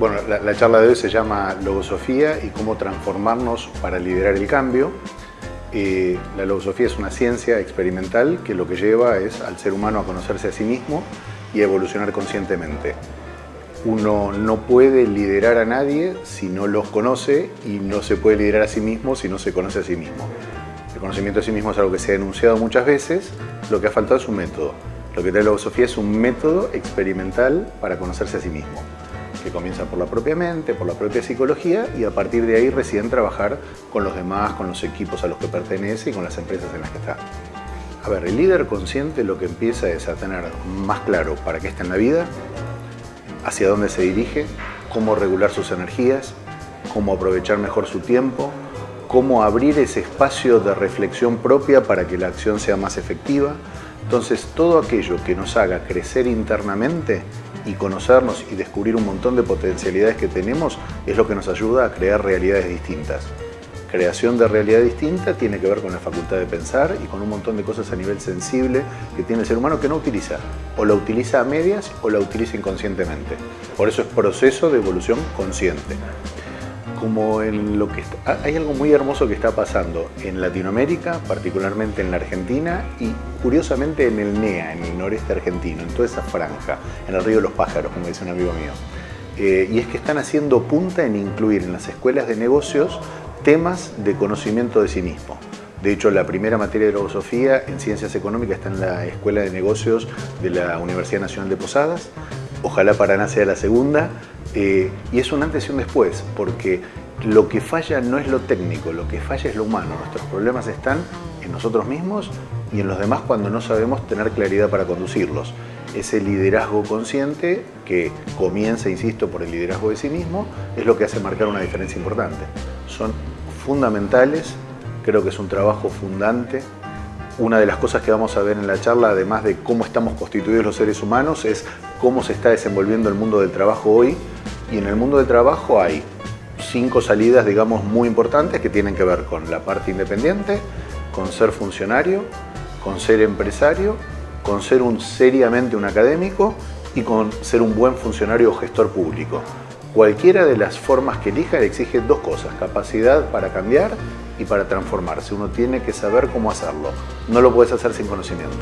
Bueno, la, la, charla de hoy se llama Logosofía y cómo transformarnos para liderar el cambio. Eh, la logosofía es una ciencia experimental que lo que lleva es al ser humano a conocerse a sí mismo y a evolucionar conscientemente. Uno no puede liderar a nadie si no los conoce y no se puede liderar a sí mismo si no se conoce a sí mismo. El conocimiento de sí mismo es algo que se ha enunciado muchas veces, lo que ha faltado es un método. Lo que trae la logosofía es un método experimental para conocerse a sí mismo que comienza por la propia mente, por la propia psicología y a partir de ahí recién trabajar con los demás, con los equipos a los que pertenece y con las empresas en las que está. A ver, el líder consciente lo que empieza es a tener más claro para qué está en la vida, hacia dónde se dirige, cómo regular sus energías, cómo aprovechar mejor su tiempo, cómo abrir ese espacio de reflexión propia para que la acción sea más efectiva. Entonces, todo aquello que nos haga crecer internamente y conocernos y descubrir un montón de potencialidades que tenemos es lo que nos ayuda a crear realidades distintas. Creación de realidad distinta tiene que ver con la facultad de pensar y con un montón de cosas a nivel sensible que tiene el ser humano que no utiliza. O la utiliza a medias o la utiliza inconscientemente. Por eso es proceso de evolución consciente como en lo que hay algo muy hermoso que está pasando en Latinoamérica, particularmente en la Argentina y curiosamente en el NEA, en el noreste argentino, en toda esa franja, en el río de los pájaros, como dice un amigo mío. Eh, y es que están haciendo punta en incluir en las escuelas de negocios temas de conocimiento de sí mismo. De hecho, la primera materia de filosofía en ciencias económicas está en la Escuela de Negocios de la Universidad Nacional de Posadas. Ojalá Paraná sea la segunda, eh, y es un antes y un después, porque lo que falla no es lo técnico, lo que falla es lo humano. Nuestros problemas están en nosotros mismos y en los demás cuando no sabemos tener claridad para conducirlos. Ese liderazgo consciente que comienza, insisto, por el liderazgo de sí mismo, es lo que hace marcar una diferencia importante. Son fundamentales, creo que es un trabajo fundante. Una de las cosas que vamos a ver en la charla, además de cómo estamos constituidos los seres humanos, es cómo se está desenvolviendo el mundo del trabajo hoy, y en el mundo del trabajo hay cinco salidas, digamos, muy importantes que tienen que ver con la parte independiente, con ser funcionario, con ser empresario, con ser un, seriamente un académico y con ser un buen funcionario o gestor público. Cualquiera de las formas que elija exige dos cosas, capacidad para cambiar y para transformarse. Uno tiene que saber cómo hacerlo. No lo puedes hacer sin conocimiento.